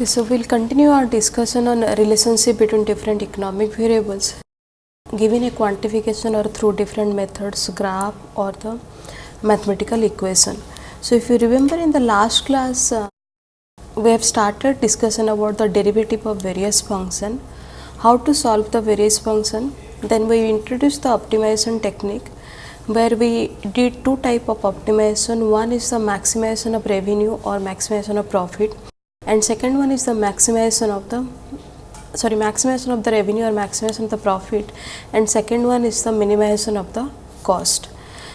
Okay, so we'll continue our discussion on relationship between different economic variables. Given a quantification or through different methods, graph or the mathematical equation. So, if you remember in the last class, uh, we have started discussion about the derivative of various function, how to solve the various function, then we introduced the optimization technique where we did two type of optimization, one is the maximization of revenue or maximization of profit and second one is the maximization of the sorry maximization of the revenue or maximization of the profit and second one is the minimization of the cost.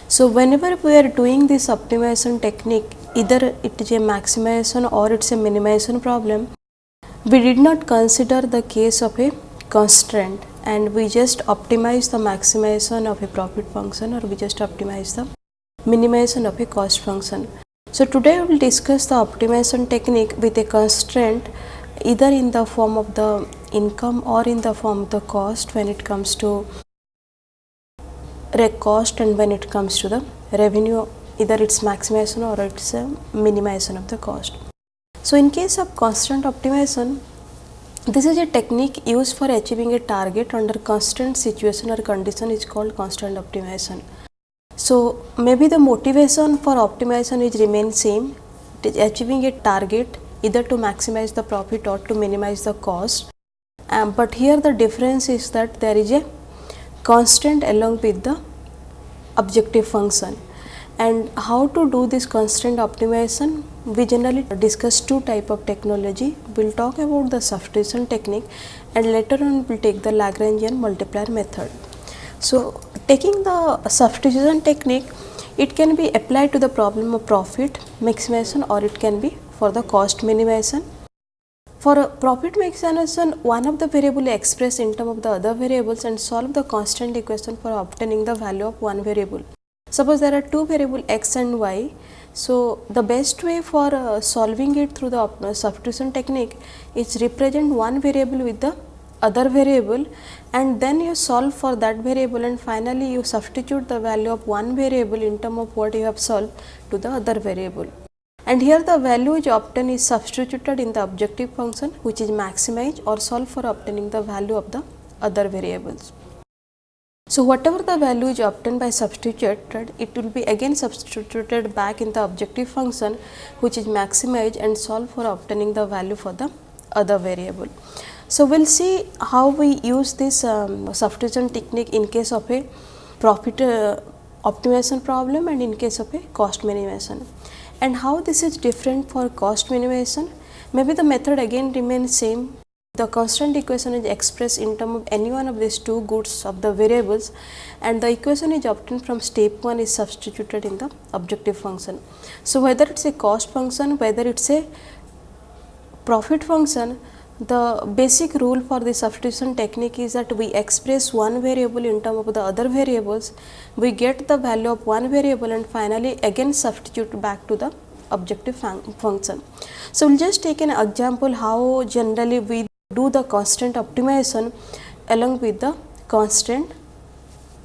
So, whenever we are doing this optimization technique either it is a maximization or it is a minimization problem, we did not consider the case of a constraint and we just optimize the maximization of a profit function or we just optimize the minimization of a cost function. So, today we will discuss the optimization technique with a constraint either in the form of the income or in the form of the cost when it comes to cost and when it comes to the revenue either it's maximization or it's a minimization of the cost. So, in case of constant optimization this is a technique used for achieving a target under constant situation or condition is called constant optimization. So, maybe the motivation for optimization is remain same. Achieving a target either to maximize the profit or to minimize the cost, um, but here the difference is that there is a constant along with the objective function. And how to do this constant optimization? We generally discuss two type of technology. We will talk about the substitution technique and later on we will take the Lagrangian multiplier method. So, taking the substitution technique it can be applied to the problem of profit maximization or it can be for the cost minimization. For a profit maximization one of the variable express in term of the other variables and solve the constant equation for obtaining the value of one variable. Suppose there are two variable x and y. So, the best way for uh, solving it through the uh, substitution technique is represent one variable with the other variable and then you solve for that variable and finally you substitute the value of one variable in term of what you have solved to the other variable. And here the value which obtained is substituted in the objective function which is maximize or solve for obtaining the value of the other variables. So, whatever the value is obtained by substituted, it will be again substituted back in the objective function which is maximize and solve for obtaining the value for the other variable. So, we will see how we use this um, substitution technique in case of a profit uh, optimization problem and in case of a cost minimization. And how this is different for cost minimization? Maybe the method again remains same the constant equation is expressed in term of any one of these two goods of the variables and the equation is obtained from step 1 is substituted in the objective function. So, whether it is a cost function, whether it is a profit function, the basic rule for the substitution technique is that we express one variable in term of the other variables, we get the value of one variable and finally again substitute back to the objective fun function. So, we will just take an example how generally we do the constant optimization along with the constant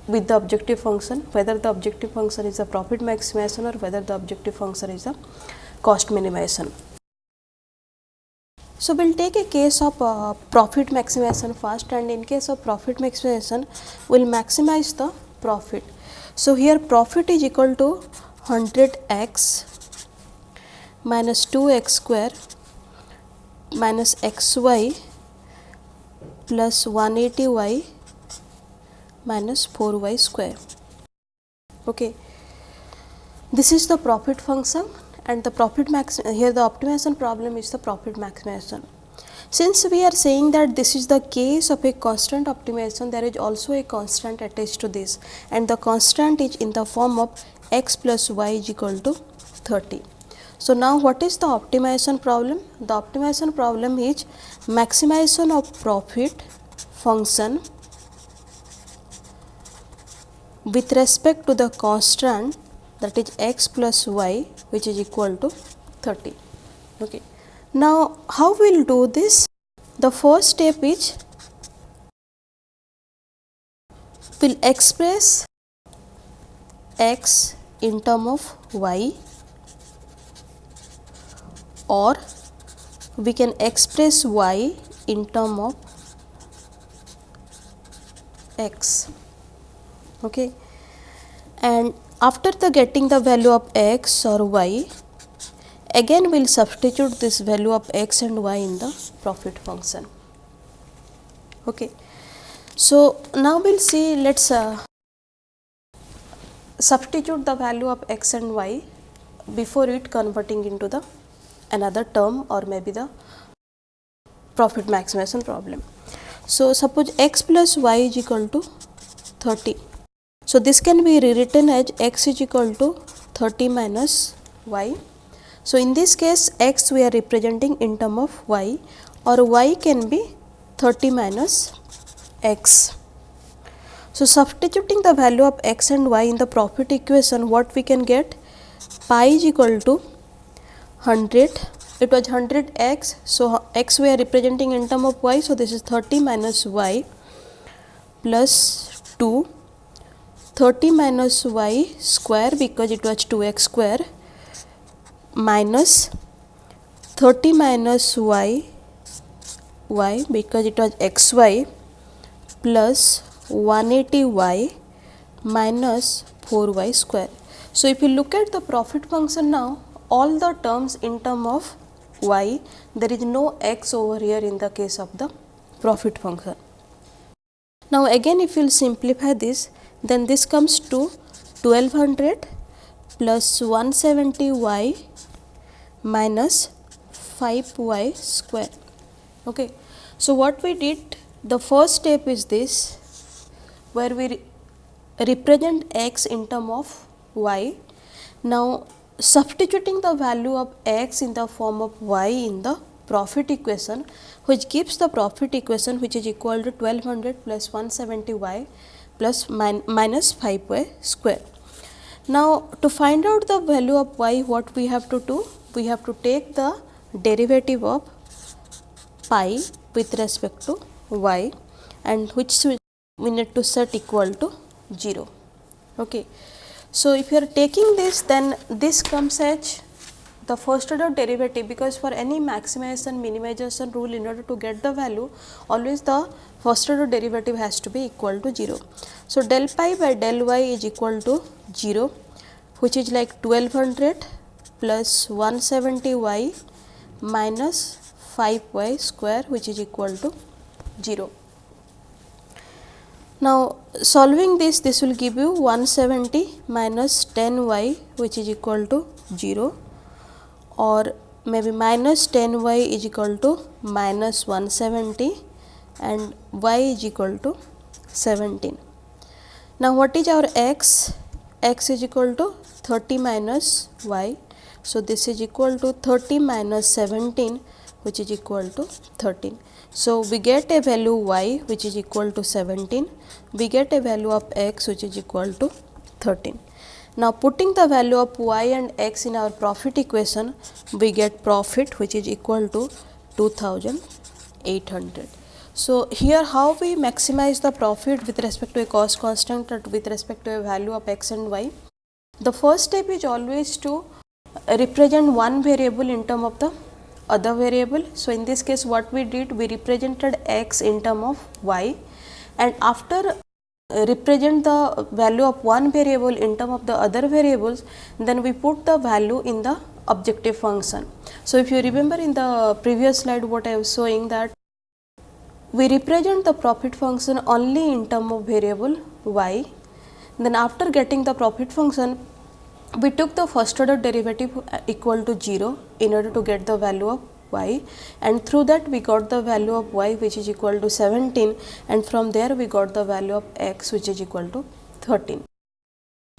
with the objective function whether the objective function is a profit maximization or whether the objective function is a cost minimization. So, we will take a case of uh, profit maximization first and in case of profit maximization we will maximize the profit. So, here profit is equal to 100 x minus 2 x square minus x y plus 180 y minus 4 y square. Okay. This is the profit function and the profit max here the optimization problem is the profit maximization. Since we are saying that this is the case of a constant optimization there is also a constant attached to this and the constant is in the form of x plus y is equal to 30. So, now what is the optimization problem? The optimization problem is maximization of profit function with respect to the constant that is x plus y which is equal to 30. Okay. Now, how we will do this? The first step is we will express x in term of y or we can express y in term of x okay and after the getting the value of x or y again we will substitute this value of x and y in the profit function okay so now we'll see let's uh, substitute the value of x and y before it converting into the another term or maybe the profit maximization problem. So, suppose x plus y is equal to 30. So, this can be rewritten as x is equal to 30 minus y. So, in this case x we are representing in term of y or y can be 30 minus x. So, substituting the value of x and y in the profit equation what we can get pi is equal to 100 it was 100 x. So, x we are representing in term of y. So, this is 30 minus y plus 2 30 minus y square because it was 2 x square minus 30 minus y y because it was x y plus 180 y minus 4 y square. So, if you look at the profit function now all the terms in term of y there is no x over here in the case of the profit function. Now, again if you will simplify this then this comes to 1200 plus 170 y minus 5 y square. Okay. So, what we did the first step is this where we re represent x in term of y. Now, substituting the value of x in the form of y in the profit equation which gives the profit equation which is equal to 1200 plus 170 y plus min minus 5 y square. Now, to find out the value of y what we have to do? We have to take the derivative of pi with respect to y and which we need to set equal to 0. Okay. So, if you are taking this then this comes as the first order derivative because for any maximization minimization rule in order to get the value always the first order derivative has to be equal to 0. So, del pi by del y is equal to 0 which is like 1200 plus 170 y minus 5 y square which is equal to 0. Now, solving this, this will give you 170 minus 10 y which is equal to 0 or maybe minus 10 y is equal to minus 170 and y is equal to 17. Now, what is our x? x is equal to 30 minus y. So, this is equal to 30 minus 17 which is equal to 13. So, we get a value y which is equal to 17, we get a value of x which is equal to 13. Now, putting the value of y and x in our profit equation, we get profit which is equal to 2800. So, here how we maximize the profit with respect to a cost constant or with respect to a value of x and y. The first step is always to represent one variable in term of the other variable. So, in this case what we did we represented x in term of y and after represent the value of one variable in term of the other variables then we put the value in the objective function. So, if you remember in the previous slide what I was showing that we represent the profit function only in term of variable y then after getting the profit function we took the first order derivative equal to 0 in order to get the value of y and through that we got the value of y which is equal to 17 and from there we got the value of x which is equal to 13.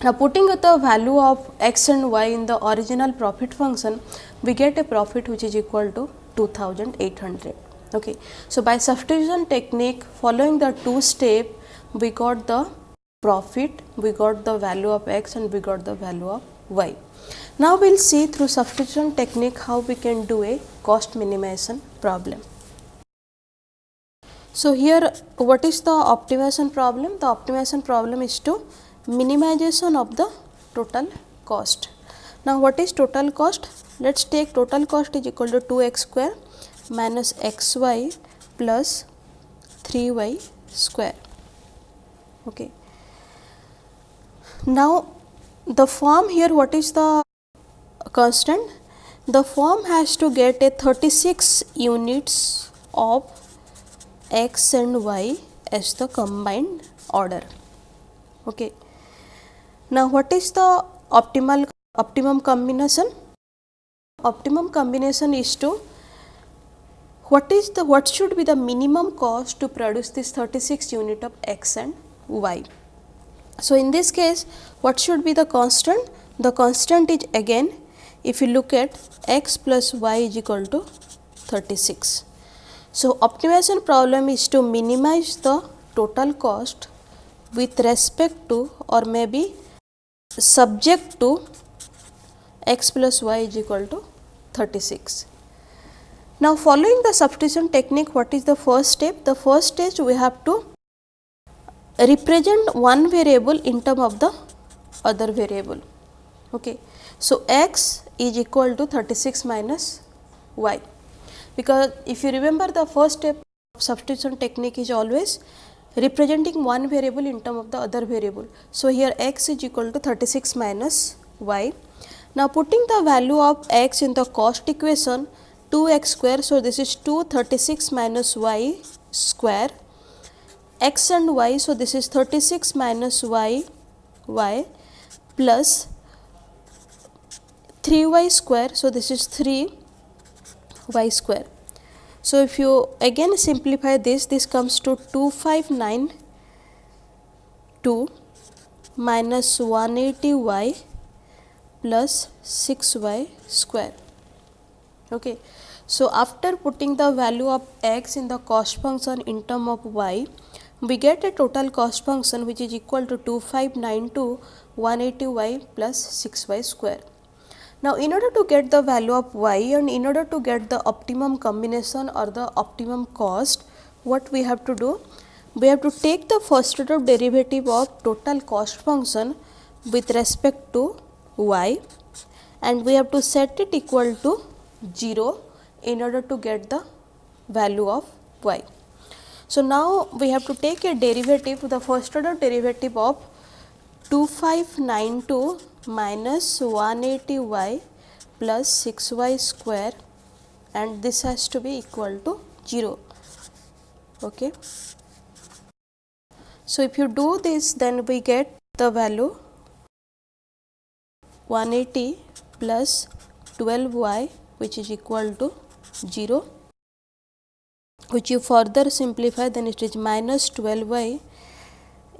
Now, putting the value of x and y in the original profit function, we get a profit which is equal to 2800. Okay. So, by substitution technique following the two step, we got the profit, we got the value of x and we got the value of y. Now, we will see through substitution technique how we can do a cost minimization problem. So, here what is the optimization problem? The optimization problem is to minimization of the total cost. Now, what is total cost? Let us take total cost is equal to 2 x square minus x y plus 3 y square. Okay. Now, the form here what is the constant? The firm has to get a 36 units of x and y as the combined order. Okay. Now, what is the optimal optimum combination? Optimum combination is to what is the what should be the minimum cost to produce this 36 unit of x and y. So, in this case what should be the constant? The constant is again if you look at x plus y is equal to 36. So, optimization problem is to minimize the total cost with respect to or maybe subject to x plus y is equal to 36. Now, following the substitution technique what is the first step? The first stage we have to represent one variable in term of the other variable. Okay. So, x is equal to 36 minus y because if you remember the first step of substitution technique is always representing one variable in term of the other variable. So, here x is equal to 36 minus y. Now, putting the value of x in the cost equation 2 x square. So, this is 2 36 minus y square x and y. So, this is 36 minus y y plus 3 y square. So, this is 3 y square. So, if you again simplify this, this comes to 2592 minus 180 y plus 6 y square. Okay. So, after putting the value of x in the cost function in term of y, we get a total cost function which is equal to 2592 180 y plus 6 y square. Now, in order to get the value of y and in order to get the optimum combination or the optimum cost, what we have to do? We have to take the first order derivative of total cost function with respect to y and we have to set it equal to 0 in order to get the value of y. So, now we have to take a derivative the first order derivative of 2592 minus 180 y plus 6 y square and this has to be equal to 0. Okay. So, if you do this then we get the value 180 plus 12 y which is equal to 0 which you further simplify then it is minus 12 y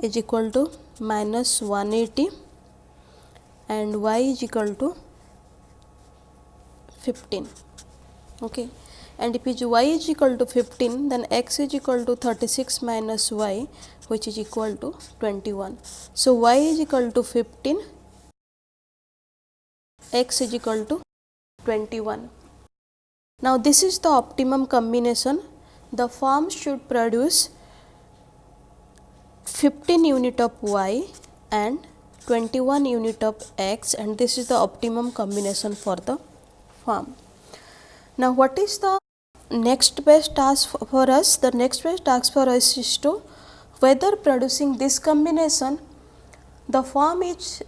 is equal to minus 180 and y is equal to 15 okay? And if y is equal to 15 then x is equal to 36 minus y which is equal to 21 so y is equal to 15 x is equal to 21 now this is the optimum combination. The form should produce 15 unit of y and 21 unit of x and this is the optimum combination for the farm. Now, what is the next best task for us? The next best task for us is to whether producing this combination the farm is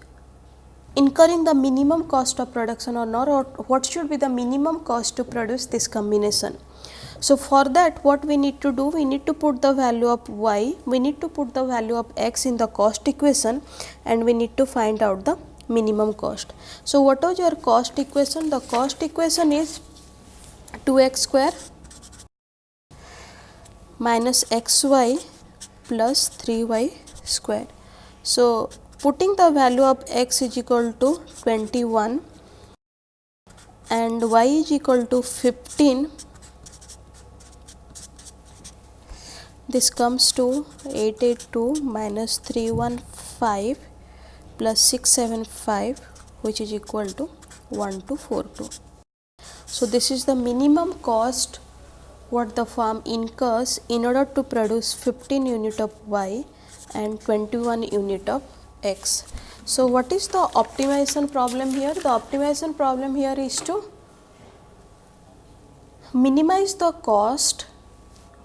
incurring the minimum cost of production or not or what should be the minimum cost to produce this combination. So, for that what we need to do? We need to put the value of y, we need to put the value of x in the cost equation and we need to find out the minimum cost. So, what was your cost equation? The cost equation is 2x square minus xy plus 3y square. So, putting the value of x is equal to 21 and y is equal to 15 this comes to 882 minus 315 plus 675 which is equal to 1242. So, this is the minimum cost what the farm incurs in order to produce 15 unit of y and 21 unit of x. So, what is the optimization problem here? The optimization problem here is to minimize the cost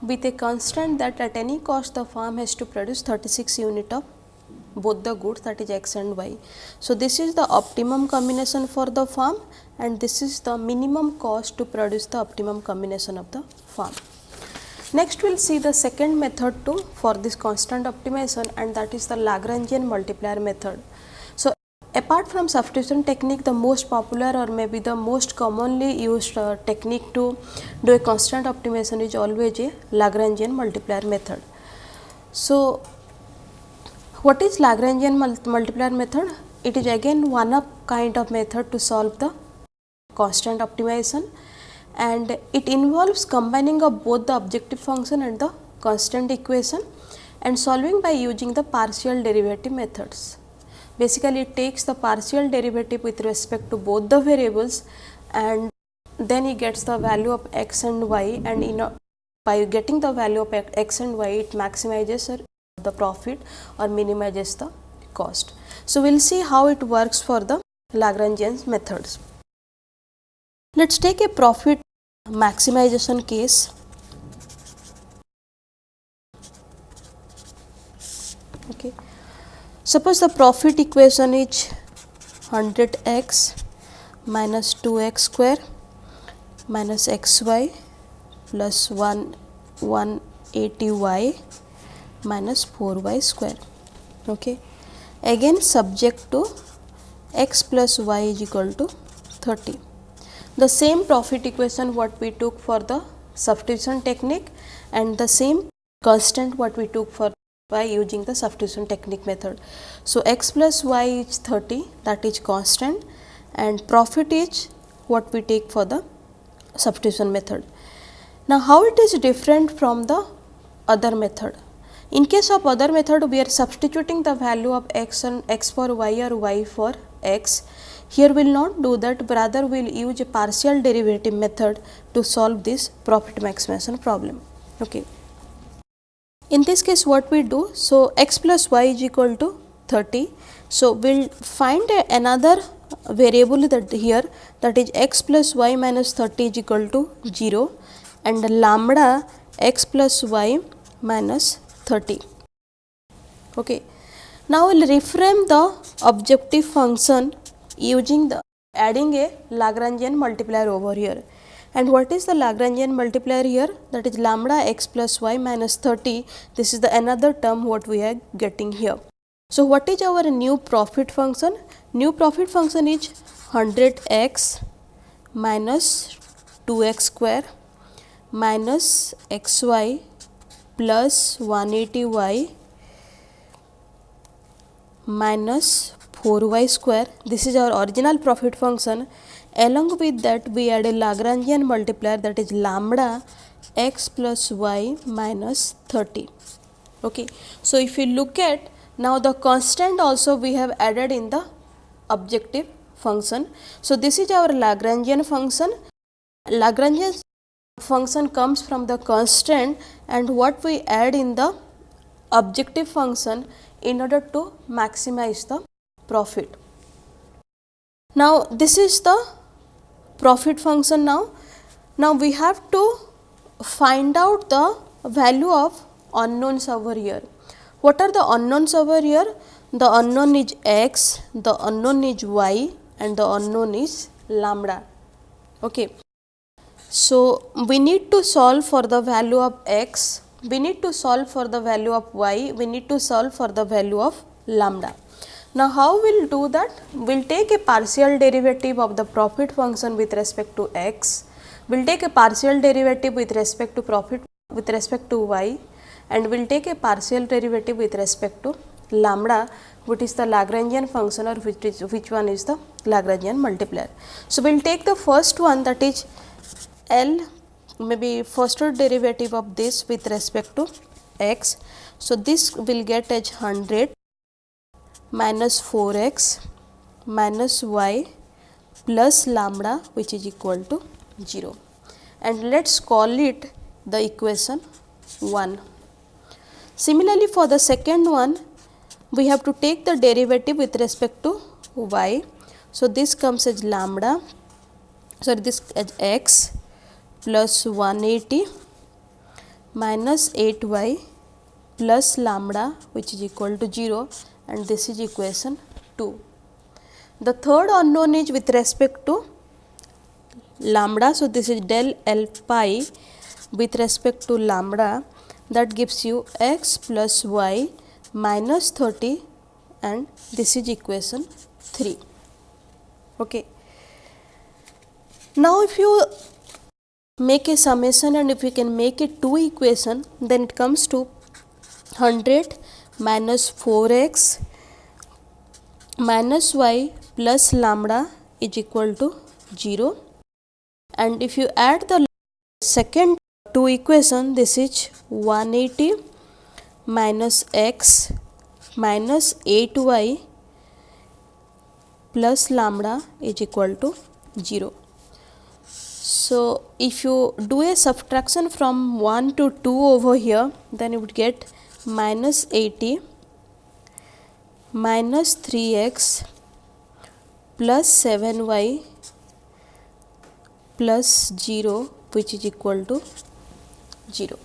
with a constant that at any cost the farm has to produce 36 unit of both the goods that is x and y. So, this is the optimum combination for the farm and this is the minimum cost to produce the optimum combination of the farm. Next we will see the second method too for this constant optimization and that is the Lagrangian multiplier method. Apart from substitution technique the most popular or maybe the most commonly used uh, technique to do a constant optimization is always a Lagrangian multiplier method. So, what is Lagrangian multiplier method? It is again one of kind of method to solve the constant optimization and it involves combining of both the objective function and the constant equation and solving by using the partial derivative methods. Basically, it takes the partial derivative with respect to both the variables and then he gets the value of x and y and in a, by getting the value of x and y it maximizes the profit or minimizes the cost. So, we will see how it works for the Lagrangian methods. Let us take a profit maximization case. Okay. Suppose the profit equation is 100 x minus 2 x square minus x y plus 1 180 y minus 4 y square. Okay. Again subject to x plus y is equal to 30. The same profit equation what we took for the substitution technique and the same constant what we took for by using the substitution technique method. So, x plus y is 30 that is constant and profit is what we take for the substitution method. Now, how it is different from the other method? In case of other method, we are substituting the value of x and x for y or y for x. Here we will not do that, rather we will use a partial derivative method to solve this profit maximization problem. Okay. In this case, what we do? So, x plus y is equal to 30. So, we will find another variable that here that is x plus y minus 30 is equal to 0 and lambda x plus y minus 30. Okay. Now, we will reframe the objective function using the adding a Lagrangian multiplier over here. And what is the Lagrangian multiplier here? That is lambda x plus y minus 30. This is the another term what we are getting here. So, what is our new profit function? New profit function is 100 x minus 2 x square minus x y plus 180 y minus 4 y square. This is our original profit function. Along with that, we add a Lagrangian multiplier that is lambda x plus y minus 30. Okay. So, if you look at now the constant also we have added in the objective function. So, this is our Lagrangian function. Lagrangian function comes from the constant and what we add in the objective function in order to maximize the profit. Now, this is the profit function now. Now, we have to find out the value of unknowns over here. What are the unknowns over here? The unknown is x, the unknown is y and the unknown is lambda. Okay. So, we need to solve for the value of x, we need to solve for the value of y, we need to solve for the value of lambda. Now, how we will do that? We will take a partial derivative of the profit function with respect to x, we will take a partial derivative with respect to profit with respect to y and we will take a partial derivative with respect to lambda which is the Lagrangian function or which is which one is the Lagrangian multiplier. So, we will take the first one that is L maybe first derivative of this with respect to x. So, this will get as 100 minus 4 x minus y plus lambda which is equal to 0 and let us call it the equation 1. Similarly, for the second one we have to take the derivative with respect to y. So, this comes as lambda sorry this as x plus 180 minus 8 y plus lambda which is equal to 0 and this is equation 2. The third unknown is with respect to lambda. So, this is del L pi with respect to lambda that gives you x plus y minus 30 and this is equation 3. Okay. Now, if you make a summation and if you can make it two equation then it comes to 100 minus 4x minus y plus lambda is equal to 0 and if you add the second two equation this is 180 minus x minus 8y plus lambda is equal to 0. So, if you do a subtraction from 1 to 2 over here then you would get minus 80 minus 3x plus 7y plus 0 which is equal to 0.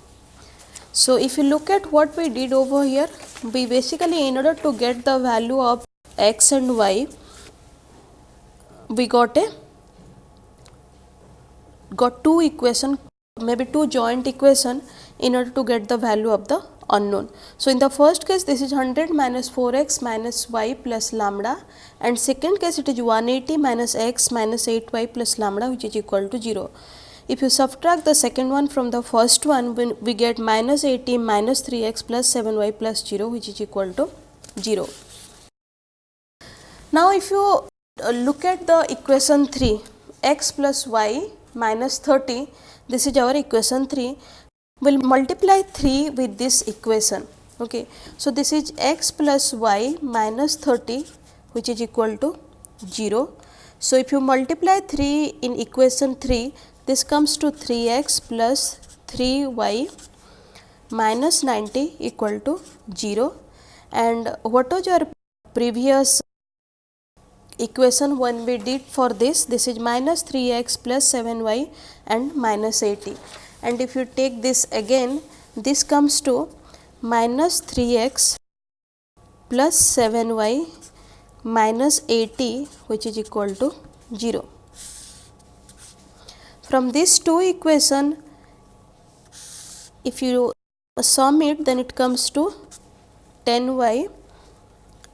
So, if you look at what we did over here, we basically in order to get the value of x and y, we got a got two equation maybe two joint equation in order to get the value of the unknown. So, in the first case this is 100 minus 4 x minus y plus lambda and second case it is 180 minus x minus 8 y plus lambda which is equal to 0. If you subtract the second one from the first one, we get minus 80 minus 3x plus 7y plus 0 which is equal to 0. Now, if you uh, look at the equation 3 x plus y minus 30 this is our equation 3 will multiply 3 with this equation okay? So this is x plus y minus 30 which is equal to 0 so if you multiply 3 in equation 3 this comes to 3x plus 3y minus 90 equal to 0 and what was your previous equation when we did for this? This is minus 3x plus 7y and minus 80 and if you take this again this comes to minus 3x plus 7y minus 80 which is equal to 0. From these two equation if you sum it then it comes to 10y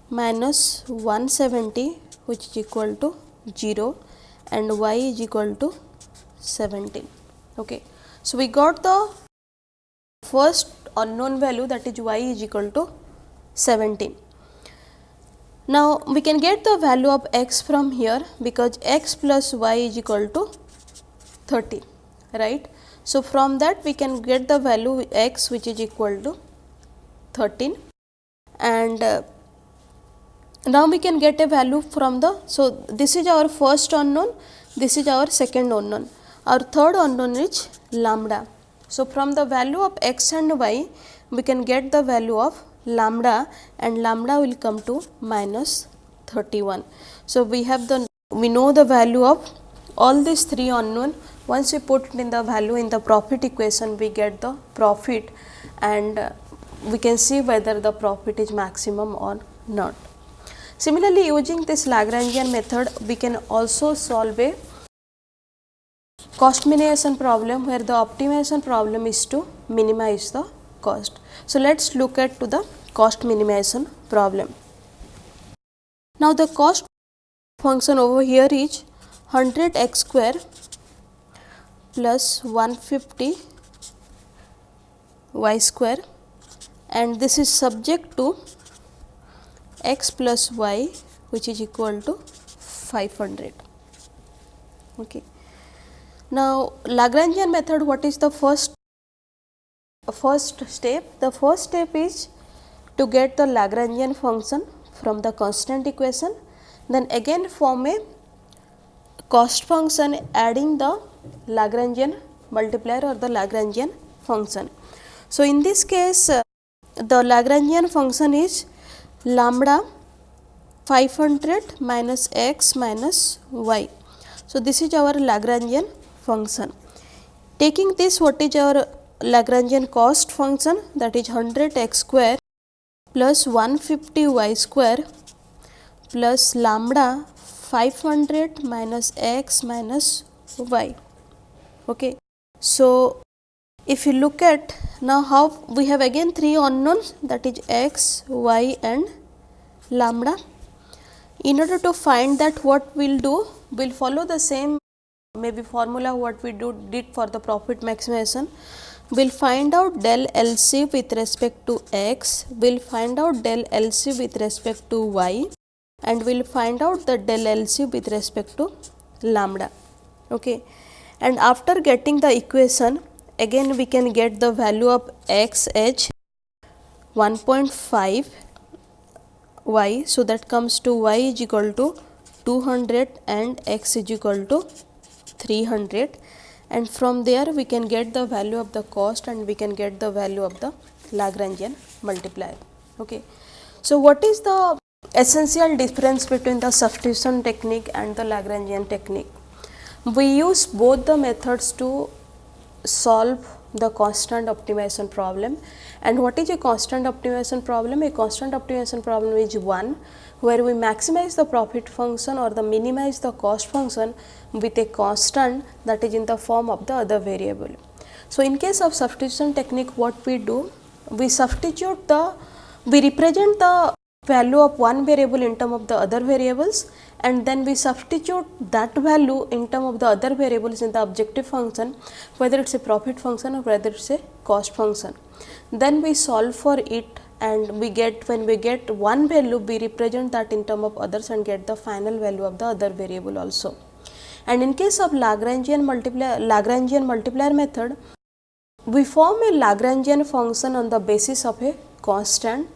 minus 170 which is equal to 0 and y is equal to 17. Okay. So, we got the first unknown value that is y is equal to 17. Now, we can get the value of x from here because x plus y is equal to 30 right. So, from that we can get the value x which is equal to 13 and uh, now we can get a value from the. So, this is our first unknown, this is our second unknown, our third unknown is lambda. So, from the value of x and y we can get the value of lambda and lambda will come to minus 31. So, we have the we know the value of all these three unknown once we put in the value in the profit equation, we get the profit and uh, we can see whether the profit is maximum or not. Similarly, using this Lagrangian method, we can also solve a cost minimization problem where the optimization problem is to minimize the cost. So, let us look at to the cost minimization problem. Now, the cost function over here is 100 x square plus 150 y square and this is subject to x plus y which is equal to 500. Okay. Now, Lagrangian method what is the first first step? The first step is to get the Lagrangian function from the constant equation then again form a cost function adding the Lagrangian multiplier or the Lagrangian function. So, in this case uh, the Lagrangian function is lambda 500 minus x minus y. So, this is our Lagrangian function. Taking this what is our Lagrangian cost function that is 100 x square plus 150 y square plus lambda 500 minus x minus y. Okay. So, if you look at now how we have again three unknowns that is x, y and lambda. In order to find that what we will do, we will follow the same maybe formula what we do did for the profit maximization. We will find out del LC with respect to x, we will find out del LC with respect to y and we will find out the del LC with respect to lambda. Okay. And after getting the equation, again we can get the value of x h 1.5 y. So, that comes to y is equal to 200 and x is equal to 300 and from there we can get the value of the cost and we can get the value of the Lagrangian multiplier. Okay. So, what is the essential difference between the substitution technique and the Lagrangian technique? We use both the methods to solve the constant optimization problem. And what is a constant optimization problem? A constant optimization problem is one where we maximize the profit function or the minimize the cost function with a constant that is in the form of the other variable. So, in case of substitution technique what we do? We substitute the, we represent the value of one variable in term of the other variables and then we substitute that value in term of the other variables in the objective function whether it is a profit function or whether it is a cost function. Then we solve for it and we get when we get one value we represent that in term of others and get the final value of the other variable also. And in case of Lagrangian multiplier Lagrangian multiplier method we form a Lagrangian function on the basis of a constant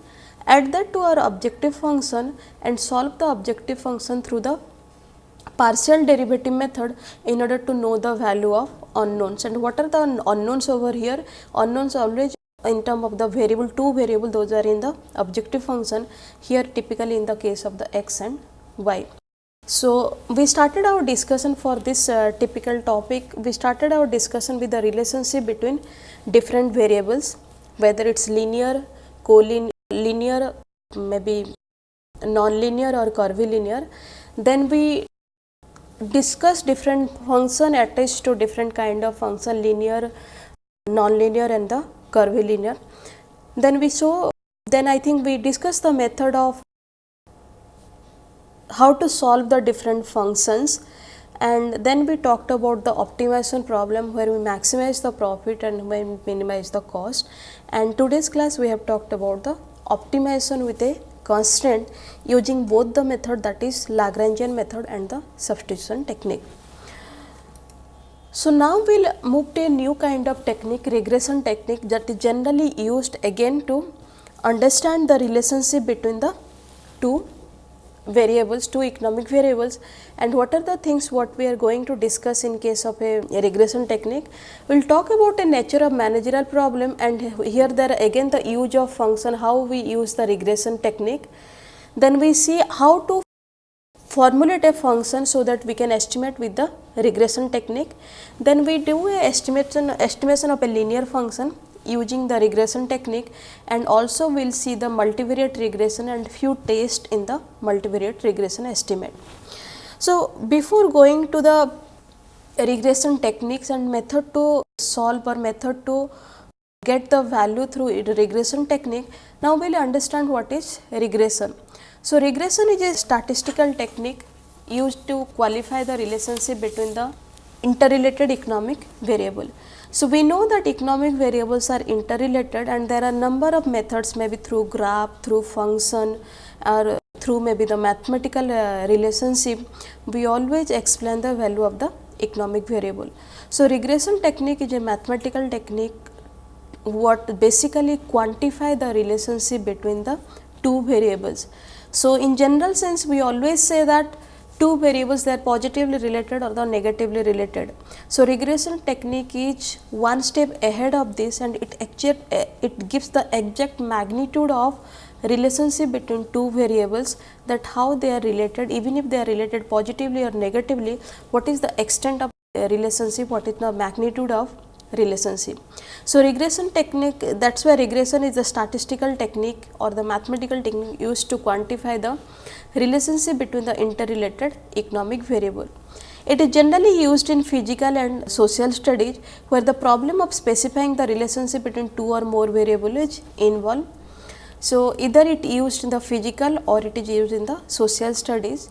add that to our objective function and solve the objective function through the partial derivative method in order to know the value of unknowns and what are the unknowns over here unknowns always in term of the variable two variable those are in the objective function here typically in the case of the x and y. So, we started our discussion for this uh, typical topic we started our discussion with the relationship between different variables whether it is linear, collinear linear maybe non-linear or curvilinear. Then we discuss different function attached to different kind of function linear, non-linear and the curvilinear. Then we show then I think we discuss the method of how to solve the different functions and then we talked about the optimization problem where we maximize the profit and we minimize the cost and today's class we have talked about the optimization with a constant using both the method that is Lagrangian method and the substitution technique. So, now we will move to a new kind of technique regression technique that is generally used again to understand the relationship between the two variables, two economic variables and what are the things what we are going to discuss in case of a, a regression technique. We will talk about a nature of managerial problem and here there again the use of function, how we use the regression technique. Then we see how to formulate a function so that we can estimate with the regression technique. Then we do a estimation, estimation of a linear function using the regression technique and also we will see the multivariate regression and few tests in the multivariate regression estimate. So, before going to the regression techniques and method to solve or method to get the value through regression technique, now we will understand what is regression. So, regression is a statistical technique used to qualify the relationship between the interrelated economic variable. So, we know that economic variables are interrelated and there are number of methods maybe through graph, through function or through maybe the mathematical uh, relationship, we always explain the value of the economic variable. So, regression technique is a mathematical technique what basically quantify the relationship between the two variables. So, in general sense we always say that two variables they are positively related or the negatively related. So, regression technique is one step ahead of this and it exact, eh, it gives the exact magnitude of relationship between two variables that how they are related even if they are related positively or negatively what is the extent of relationship what is the magnitude of relationship. So, regression technique that is why regression is the statistical technique or the mathematical technique used to quantify the relationship between the interrelated economic variable. It is generally used in physical and social studies where the problem of specifying the relationship between two or more variables is involved. So, either it used in the physical or it is used in the social studies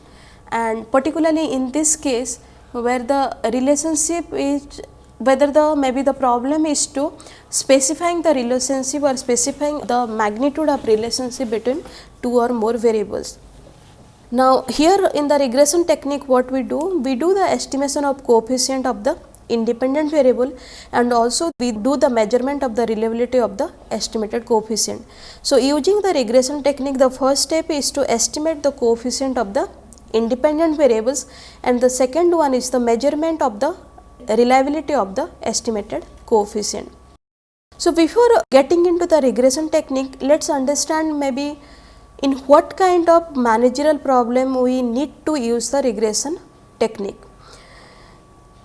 and particularly in this case where the relationship is whether the maybe the problem is to specifying the relationship or specifying the magnitude of relationship between two or more variables. Now, here in the regression technique what we do? We do the estimation of coefficient of the independent variable and also we do the measurement of the reliability of the estimated coefficient. So, using the regression technique the first step is to estimate the coefficient of the independent variables and the second one is the measurement of the reliability of the estimated coefficient. So, before getting into the regression technique let us understand maybe in what kind of managerial problem we need to use the regression technique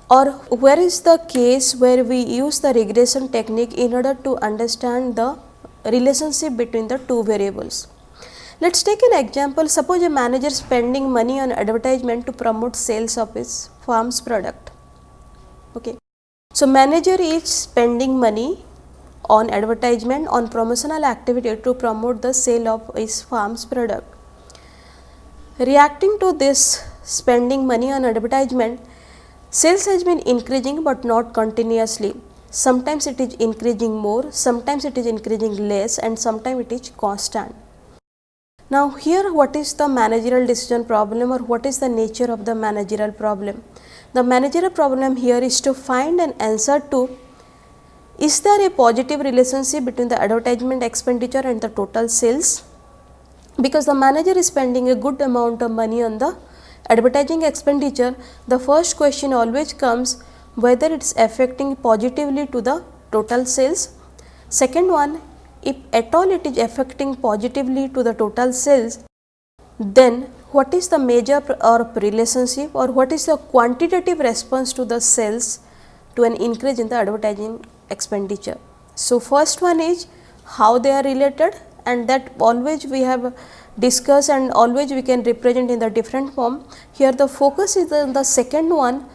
or where is the case where we use the regression technique in order to understand the relationship between the two variables. Let us take an example suppose a manager spending money on advertisement to promote sales of his firm's product. So, manager is spending money on advertisement on promotional activity to promote the sale of his farm's product. Reacting to this spending money on advertisement, sales has been increasing but not continuously. Sometimes it is increasing more, sometimes it is increasing less and sometimes it is constant. Now, here what is the managerial decision problem or what is the nature of the managerial problem? The managerial problem here is to find an answer to is there a positive relationship between the advertisement expenditure and the total sales? Because the manager is spending a good amount of money on the advertising expenditure, the first question always comes whether it is affecting positively to the total sales. Second one, if at all it is affecting positively to the total sales, then what is the major or relationship or what is the quantitative response to the sales to an increase in the advertising expenditure. So, first one is how they are related and that always we have discussed and always we can represent in the different form. Here the focus is on the second one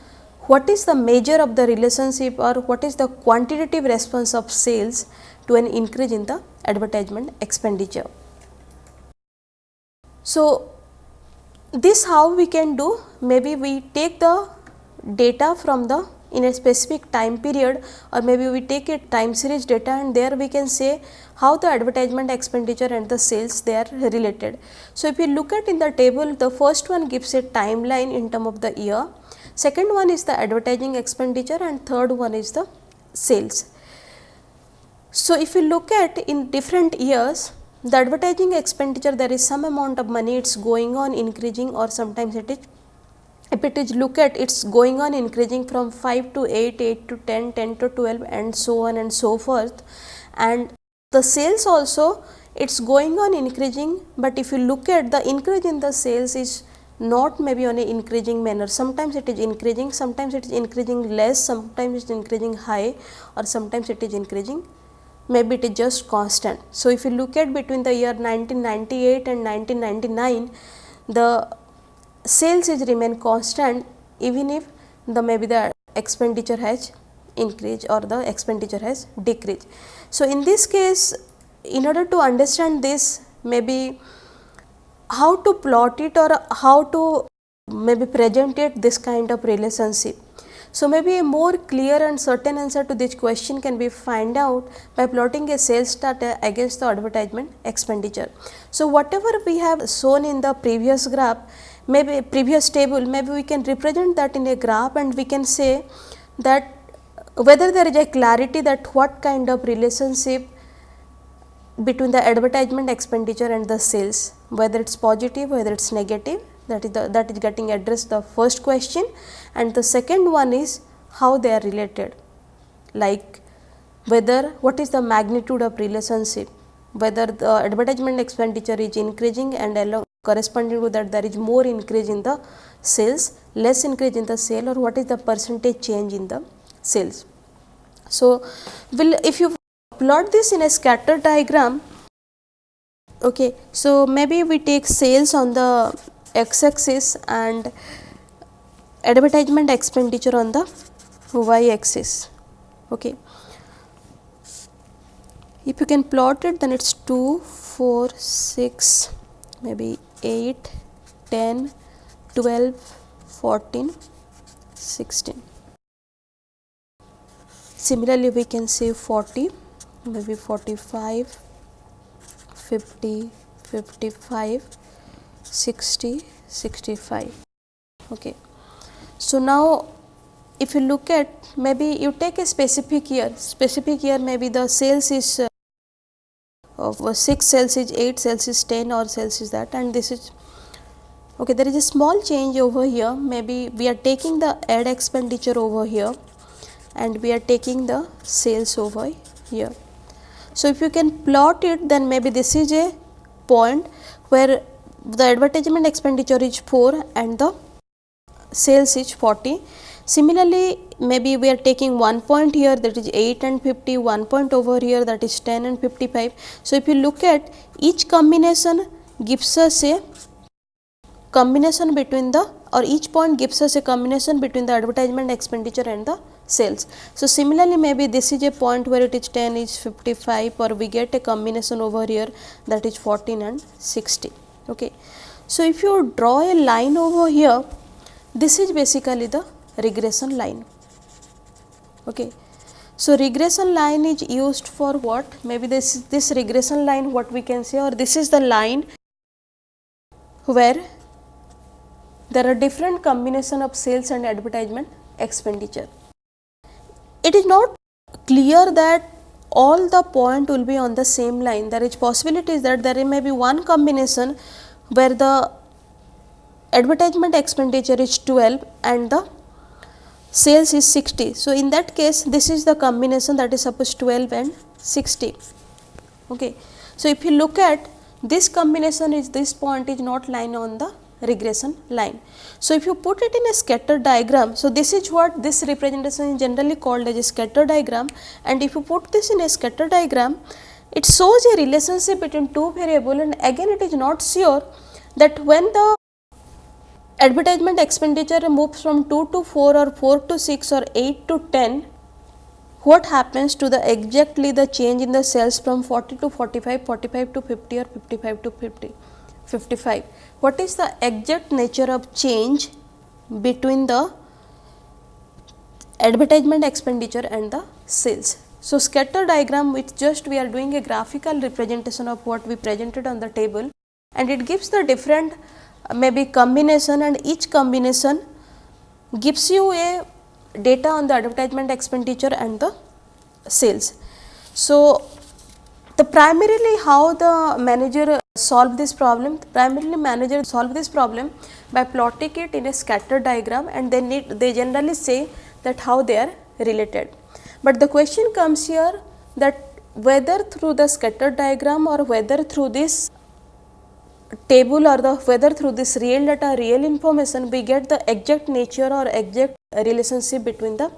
what is the measure of the relationship or what is the quantitative response of sales to an increase in the advertisement expenditure. So, this how we can do maybe we take the data from the in a specific time period or maybe we take a time series data and there we can say how the advertisement expenditure and the sales they are related. So, if you look at in the table the first one gives a timeline in term of the year, second one is the advertising expenditure and third one is the sales. So, if you look at in different years the advertising expenditure there is some amount of money it is going on increasing or sometimes it is if it is look at it is going on increasing from 5 to 8, 8 to 10, 10 to 12 and so on and so forth. And the sales also it is going on increasing, but if you look at the increase in the sales is not maybe on a increasing manner. Sometimes it is increasing sometimes it is increasing less sometimes it is increasing high or sometimes it is increasing maybe it is just constant. So, if you look at between the year 1998 and 1999 the sales is remain constant even if the maybe the expenditure has increased or the expenditure has decreased. So, in this case in order to understand this maybe how to plot it or how to maybe present it this kind of relationship. So, maybe a more clear and certain answer to this question can be find out by plotting a sales data against the advertisement expenditure. So, whatever we have shown in the previous graph maybe previous table maybe we can represent that in a graph and we can say that whether there is a clarity that what kind of relationship between the advertisement expenditure and the sales whether it is positive whether it is negative that is the that is getting addressed the first question. And the second one is how they are related. Like whether what is the magnitude of relationship? Whether the advertisement expenditure is increasing and along corresponding to that there is more increase in the sales, less increase in the sale or what is the percentage change in the sales. So, will if you plot this in a scatter diagram, okay, so maybe we take sales on the x axis and advertisement expenditure on the y axis. Okay. If you can plot it then it is 2, 4, 6, maybe 8, 10, 12, 14, 16. Similarly, we can say 40, maybe 45, 50, 55, 60, 65. Okay. So, now if you look at maybe you take a specific year, specific year maybe the sales is uh, of 6 cells is 8 cells is 10 or cells is that and this is okay there is a small change over here maybe we are taking the ad expenditure over here and we are taking the sales over here. So, if you can plot it then maybe this is a point where the advertisement expenditure is 4 and the sales is 40 Similarly, maybe we are taking one point here that is 8 and 50, one point over here that is 10 and 55. So, if you look at each combination gives us a combination between the or each point gives us a combination between the advertisement expenditure and the sales. So, similarly maybe this is a point where it is 10 is 55 or we get a combination over here that is 14 and 60. Okay. So, if you draw a line over here this is basically the regression line. Okay. So, regression line is used for what? Maybe this this regression line what we can say or this is the line where there are different combination of sales and advertisement expenditure. It is not clear that all the point will be on the same line. There is possibilities that there may be one combination where the advertisement expenditure is 12 and the sales is 60. So, in that case this is the combination that is suppose 12 and 60. Okay. So, if you look at this combination is this point is not lying on the regression line. So, if you put it in a scatter diagram, so this is what this representation is generally called as a scatter diagram and if you put this in a scatter diagram, it shows a relationship between two variable and again it is not sure that when the advertisement expenditure moves from 2 to 4 or 4 to 6 or 8 to 10, what happens to the exactly the change in the sales from 40 to 45, 45 to 50 or 55 to 50, 55. What is the exact nature of change between the advertisement expenditure and the sales. So, scatter diagram which just we are doing a graphical representation of what we presented on the table and it gives the different uh, maybe combination and each combination gives you a data on the advertisement expenditure and the sales. So, the primarily how the manager solve this problem, primarily manager solve this problem by plotting it in a scatter diagram and they need they generally say that how they are related. But the question comes here that whether through the scatter diagram or whether through this table or the whether through this real data real information we get the exact nature or exact relationship between the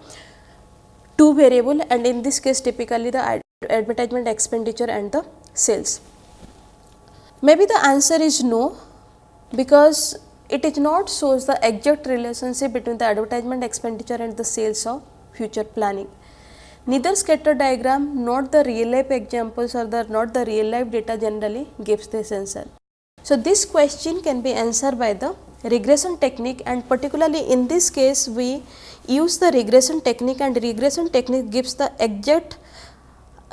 two variable and in this case typically the advertisement expenditure and the sales. Maybe the answer is no because it is not shows the exact relationship between the advertisement expenditure and the sales of future planning. Neither scatter diagram nor the real life examples or the not the real life data generally gives this answer. So, this question can be answered by the regression technique and particularly in this case we use the regression technique and regression technique gives the exact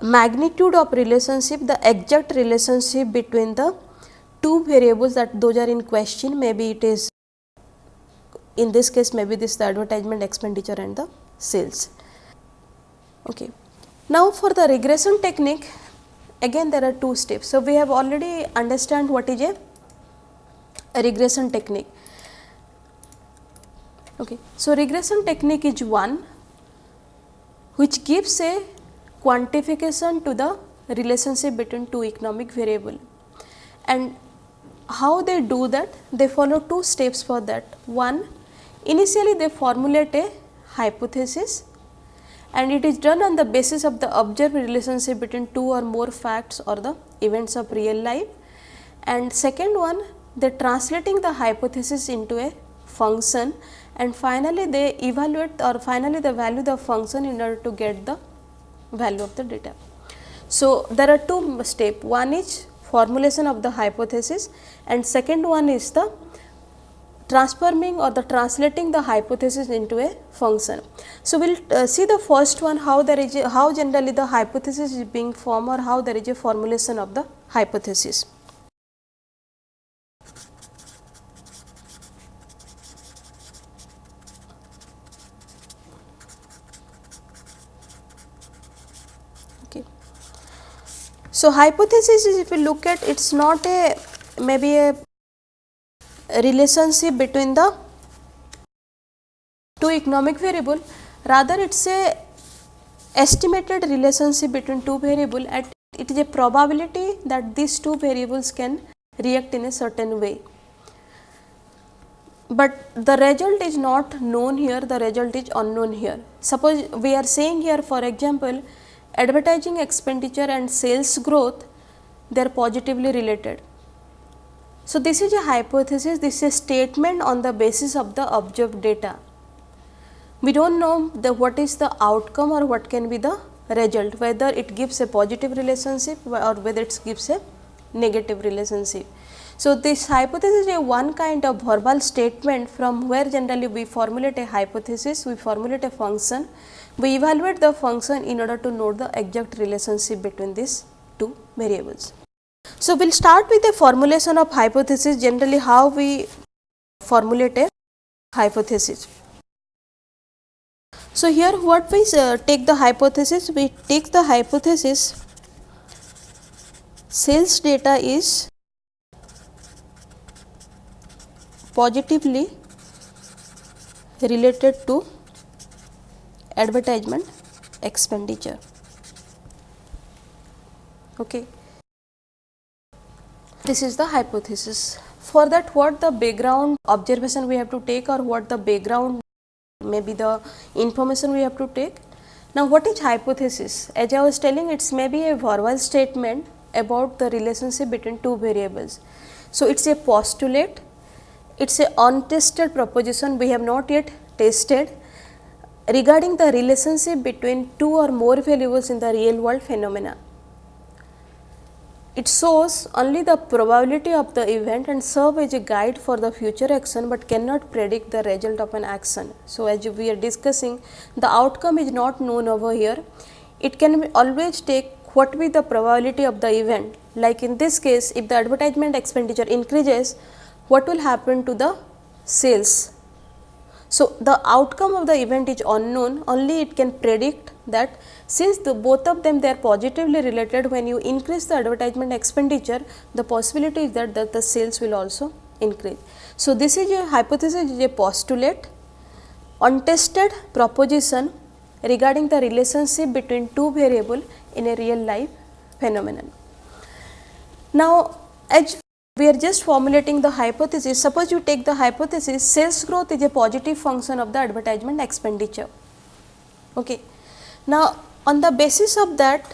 magnitude of relationship, the exact relationship between the two variables that those are in question maybe it is in this case maybe this the advertisement expenditure and the sales. Okay. Now, for the regression technique again there are two steps. So, we have already understand what is a, a regression technique. Okay. So, regression technique is one which gives a quantification to the relationship between two economic variable. And how they do that? They follow two steps for that. One initially they formulate a hypothesis and it is done on the basis of the observed relationship between two or more facts or the events of real life. And second one they translating the hypothesis into a function and finally they evaluate or finally they value the function in order to get the value of the data. So, there are two steps one is formulation of the hypothesis and second one is the transforming or the translating the hypothesis into a function. So, we will uh, see the first one how there is a, how generally the hypothesis is being formed or how there is a formulation of the hypothesis. Okay. So, hypothesis is if you look at it is not a maybe a relationship between the two economic variable rather it is a estimated relationship between two variable at it is a probability that these two variables can react in a certain way. But the result is not known here, the result is unknown here. Suppose we are saying here for example, advertising expenditure and sales growth they are positively related so, this is a hypothesis, this is a statement on the basis of the observed data. We do not know the what is the outcome or what can be the result, whether it gives a positive relationship or whether it gives a negative relationship. So, this hypothesis is a one kind of verbal statement from where generally we formulate a hypothesis, we formulate a function, we evaluate the function in order to know the exact relationship between these two variables. So, we will start with the formulation of hypothesis generally how we formulate a hypothesis. So, here what we uh, take the hypothesis we take the hypothesis sales data is positively related to advertisement expenditure. Okay this is the hypothesis. For that what the background observation we have to take or what the background maybe the information we have to take. Now, what is hypothesis? As I was telling it is maybe a verbal statement about the relationship between two variables. So, it is a postulate, it is a untested proposition we have not yet tested regarding the relationship between two or more variables in the real world phenomena it shows only the probability of the event and serve as a guide for the future action, but cannot predict the result of an action. So, as we are discussing the outcome is not known over here. It can always take what be the probability of the event like in this case if the advertisement expenditure increases what will happen to the sales. So, the outcome of the event is unknown only it can predict that since the both of them they are positively related when you increase the advertisement expenditure the possibility is that, that the sales will also increase. So, this is a hypothesis is a postulate untested proposition regarding the relationship between two variable in a real life phenomenon. Now, as we are just formulating the hypothesis, suppose you take the hypothesis sales growth is a positive function of the advertisement expenditure. Okay. Now, on the basis of that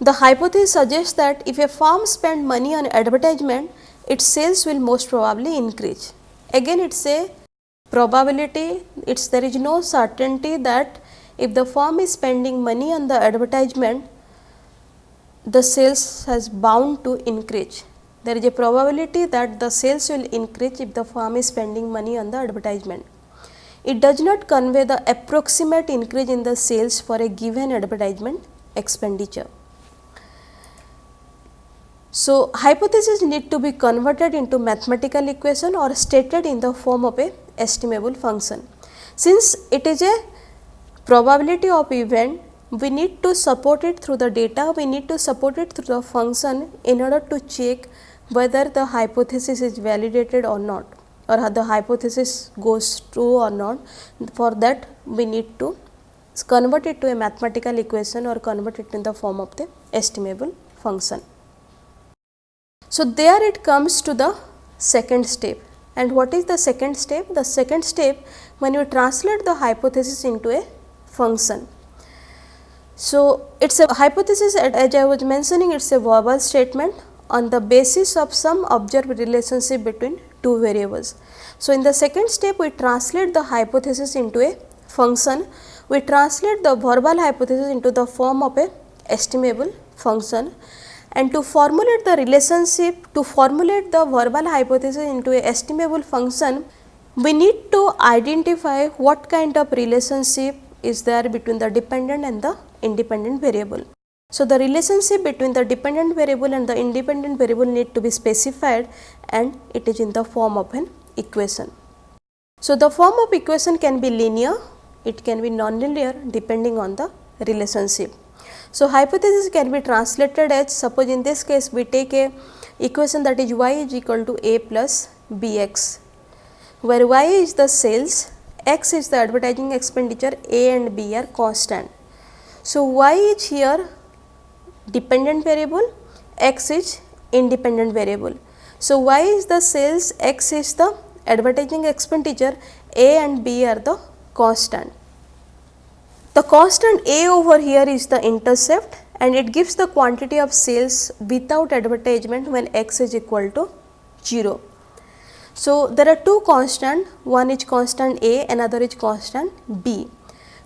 the hypothesis suggests that if a firm spend money on advertisement its sales will most probably increase. Again it is a probability it's there is no certainty that if the firm is spending money on the advertisement the sales has bound to increase. There is a probability that the sales will increase if the firm is spending money on the advertisement it does not convey the approximate increase in the sales for a given advertisement expenditure. So, hypothesis need to be converted into mathematical equation or stated in the form of a estimable function. Since it is a probability of event, we need to support it through the data, we need to support it through the function in order to check whether the hypothesis is validated or not or the hypothesis goes true or not for that we need to convert it to a mathematical equation or convert it in the form of the estimable function. So, there it comes to the second step and what is the second step? The second step when you translate the hypothesis into a function. So, it is a hypothesis as I was mentioning it is a verbal statement on the basis of some observed relationship between two variables. So, in the second step we translate the hypothesis into a function, we translate the verbal hypothesis into the form of a estimable function and to formulate the relationship to formulate the verbal hypothesis into a estimable function we need to identify what kind of relationship is there between the dependent and the independent variable. So, the relationship between the dependent variable and the independent variable need to be specified and it is in the form of an equation. So, the form of equation can be linear, it can be non-linear depending on the relationship. So, hypothesis can be translated as suppose in this case we take a equation that is y is equal to a plus b x, where y is the sales, x is the advertising expenditure, a and b are constant. So, y is here dependent variable, x is independent variable. So, y is the sales, x is the advertising expenditure, a and b are the constant. The constant A over here is the intercept and it gives the quantity of sales without advertisement when x is equal to 0. So, there are two constant, one is constant A, another is constant B.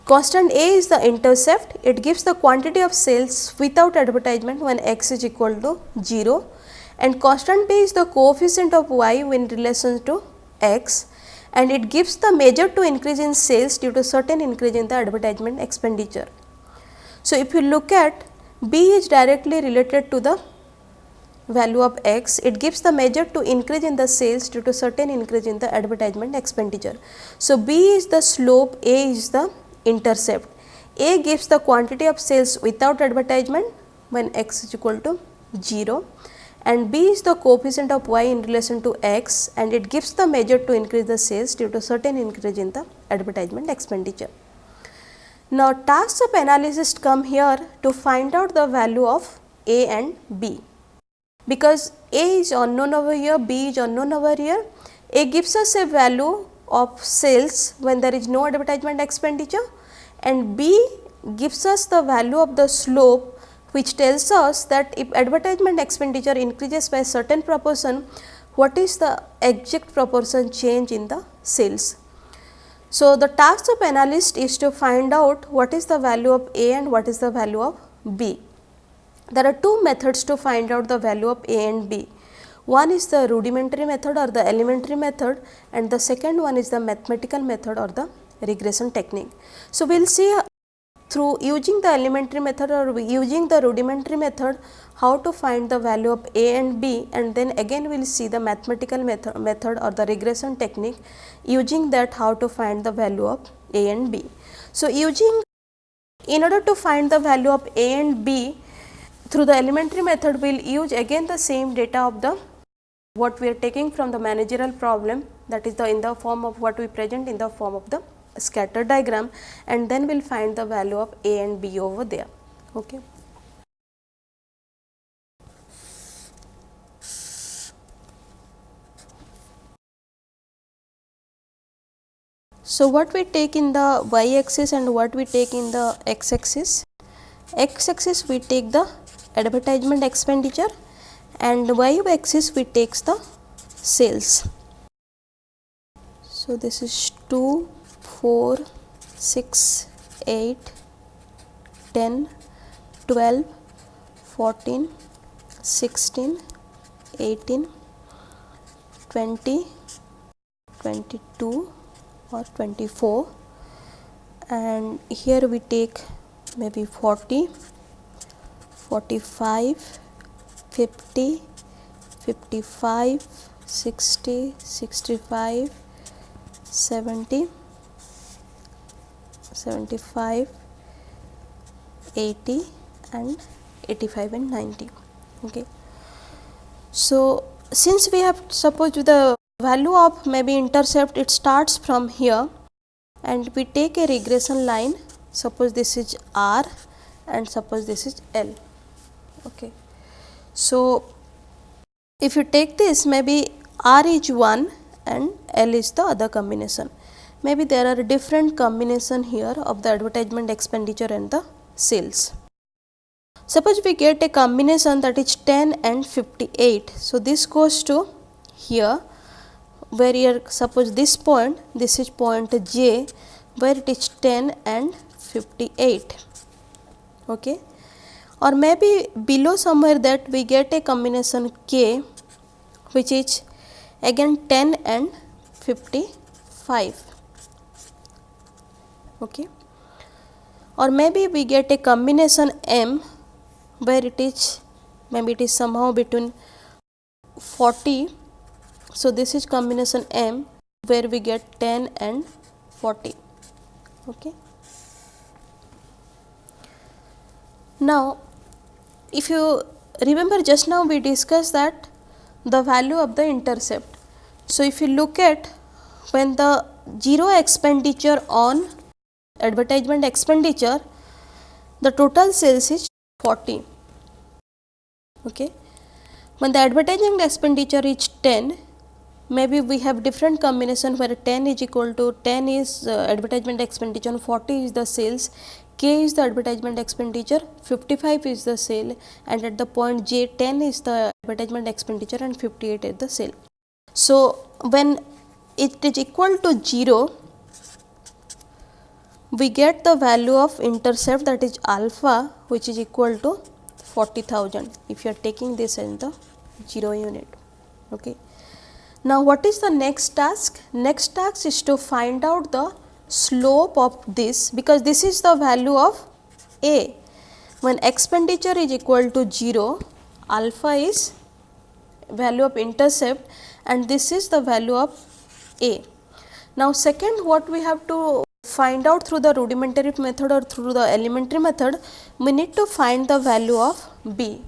Constant A is the intercept, it gives the quantity of sales without advertisement when x is equal to 0 and constant B is the coefficient of y in relation to x and it gives the measure to increase in sales due to certain increase in the advertisement expenditure. So, if you look at B is directly related to the value of x, it gives the measure to increase in the sales due to certain increase in the advertisement expenditure. So, B is the slope, A is the intercept. A gives the quantity of sales without advertisement when x is equal to 0 and b is the coefficient of y in relation to x and it gives the measure to increase the sales due to certain increase in the advertisement expenditure. Now, tasks of analysis come here to find out the value of a and b. Because a is unknown over here, b is unknown over here, a gives us a value of sales when there is no advertisement expenditure and b gives us the value of the slope which tells us that if advertisement expenditure increases by certain proportion, what is the exact proportion change in the sales. So, the task of analyst is to find out what is the value of A and what is the value of B. There are two methods to find out the value of A and B. One is the rudimentary method or the elementary method and the second one is the mathematical method or the regression technique. So, we will see uh, through using the elementary method or using the rudimentary method how to find the value of a and b and then again we will see the mathematical method, method or the regression technique using that how to find the value of a and b. So, using in order to find the value of a and b through the elementary method we will use again the same data of the what we are taking from the managerial problem that is the in the form of what we present in the form of the scatter diagram and then we will find the value of A and B over there. Okay. So, what we take in the y axis and what we take in the x axis? X axis we take the advertisement expenditure and y axis we takes the sales. So, this is 2 4, 6, 8, 10, 12, 14, 16, 18, 20, 22 or 24 and here we take maybe 40, 45, 50, 55, 60, 65, 70 75, 80 and 85 and 90. Okay. So, since we have suppose the value of maybe intercept it starts from here and we take a regression line suppose this is r and suppose this is l okay so if you take this maybe r is 1 and l is the other combination. Maybe there are different combination here of the advertisement expenditure and the sales. Suppose we get a combination that is 10 and 58 so this goes to here where here suppose this point this is point j where it is 10 and 58 okay or maybe below somewhere that we get a combination k which is again 10 and 55 okay? Or maybe we get a combination m where it is maybe it is somehow between 40 so this is combination m where we get 10 and 40 okay? Now if you remember just now we discussed that the value of the intercept. So if you look at when the zero expenditure on advertisement expenditure the total sales is 40 okay? When the advertising expenditure is 10 maybe we have different combination where 10 is equal to 10 is uh, advertisement expenditure 40 is the sales k is the advertisement expenditure 55 is the sale and at the point j 10 is the advertisement expenditure and 58 is the sale so when it is equal to 0 we get the value of intercept that is alpha which is equal to 40,000 if you are taking this in the 0 unit. Okay. Now, what is the next task? Next task is to find out the slope of this because this is the value of A. When expenditure is equal to 0, alpha is value of intercept and this is the value of A. Now, second what we have to find out through the rudimentary method or through the elementary method, we need to find the value of B.